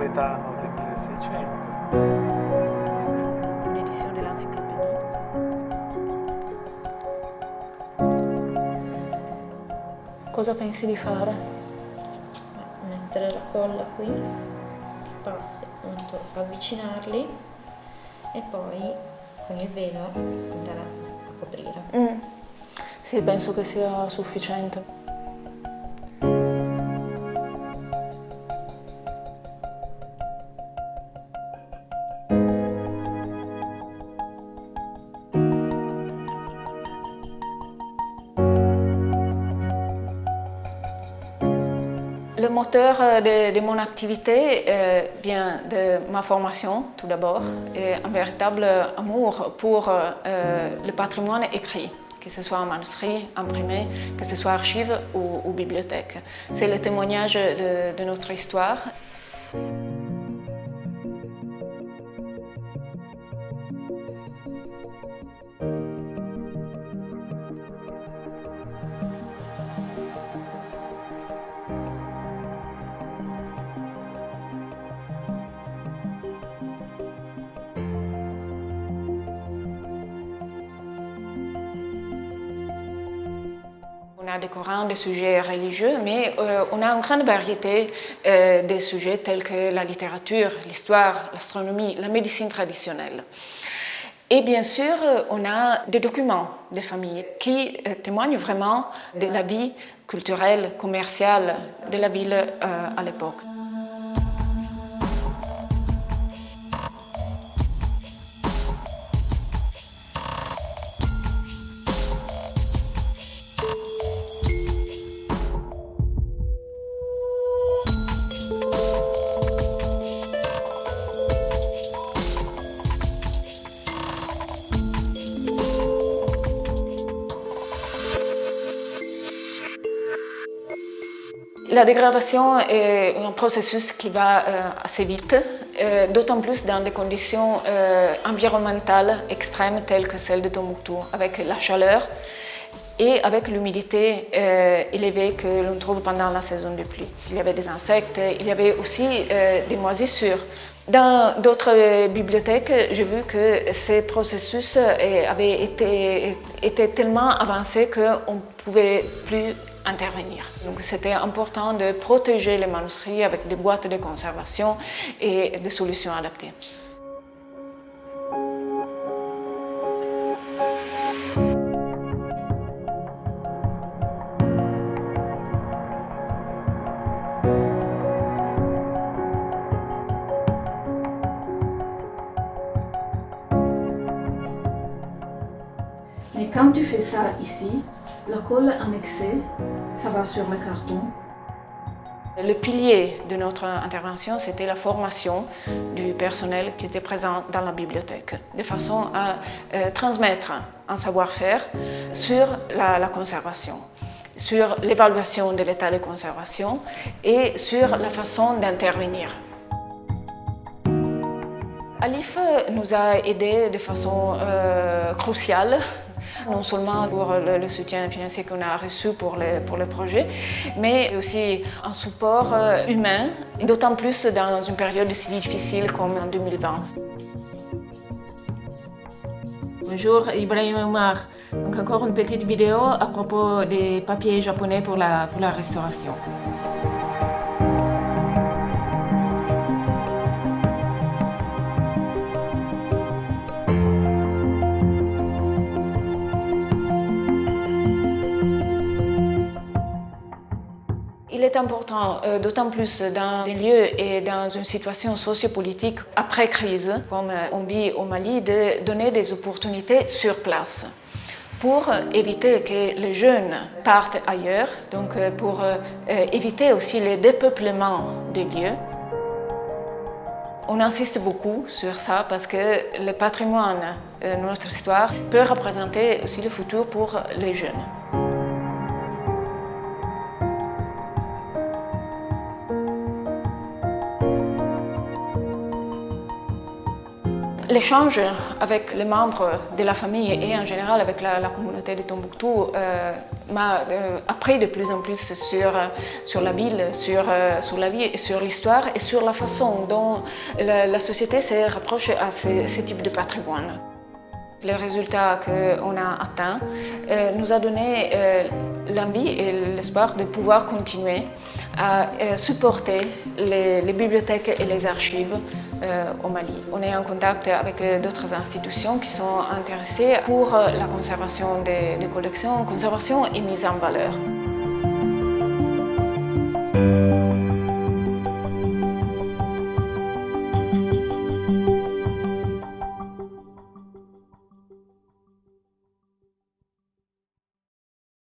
napoletano del 1600. Un'edizione dell'enciclopedia. Cosa pensi di fare? Mettere la colla qui, passi appunto avvicinarli e poi con il velo andare a coprire. Mm. Sì, penso che sia sufficiente. Le moteur de, de mon activité euh, vient de ma formation tout d'abord et un véritable amour pour euh, le patrimoine écrit, que ce soit en manuscrit, imprimé, que ce soit archive ou, bibliothèque. C'est le témoignage de notre histoire. Des Corans, des sujets religieux, mais euh, on a une grande variété euh, de sujets tels que la littérature, l'histoire, l'astronomie, la médecine traditionnelle. Et bien sûr, on a des documents des familles qui euh, témoignent vraiment de la vie culturelle, commerciale de la ville à l'époque. La dégradation est un processus qui va euh, assez vite, euh, d'autant plus dans des conditions euh, environnementales extrêmes telles que celles de Tombouctou, avec la chaleur et avec l'humidité élevée que l'on trouve pendant la saison de pluie. Il y avait des insectes, il y avait aussi des moisissures. Dans d'autres bibliothèques, j'ai vu que ces processus avaient été, étaient tellement avancés qu'on ne pouvait plus intervenir. Donc c'était important de protéger les manuscrits avec des boîtes de conservation et des solutions adaptées. Mais quand tu fais ça ici, la colle excès, ça va sur le carton. Le pilier de notre intervention, c'était la formation du personnel qui était présent dans la bibliothèque, de façon à euh, transmettre un savoir-faire sur la, la conservation, sur l'évaluation de l'état de conservation et sur la façon d'intervenir. Alif nous a aidés de façon euh, cruciale non seulement pour le, soutien financier qu'on a reçu pour le, pour le projet, mais aussi un support euh, humain, d'autant plus dans une période si difficile comme en 2020. Bonjour, Ibrahim Omar. Donc encore une petite vidéo à propos des papiers japonais pour la, pour la restauration. Il est important, euh, d'autant plus dans des lieux et dans une situation sociopolitique après crise, comme on vit au Mali, de donner des opportunités sur place pour éviter que les jeunes partent ailleurs, donc euh, pour euh, éviter aussi le dépeuplement des lieux. On insiste beaucoup sur ça parce que le patrimoine notre histoire peut représenter aussi le futur pour les jeunes. L'échange avec les membres de la famille et en général avec la, communauté de Tombouctou euh, m'a euh, appris de plus en plus sur, sur la ville, sur, euh, sur la vie, sur l'histoire et sur la façon dont la, société se rapproche à ce, ce type de patrimoine. Les résultats qu'on a atteints nous a donné l'envie et l'espoir de pouvoir continuer à supporter les, bibliothèques et les archives au Mali. On est en contact avec d'autres institutions qui sont intéressées pour la conservation des, des collections, conservation et mise en valeur.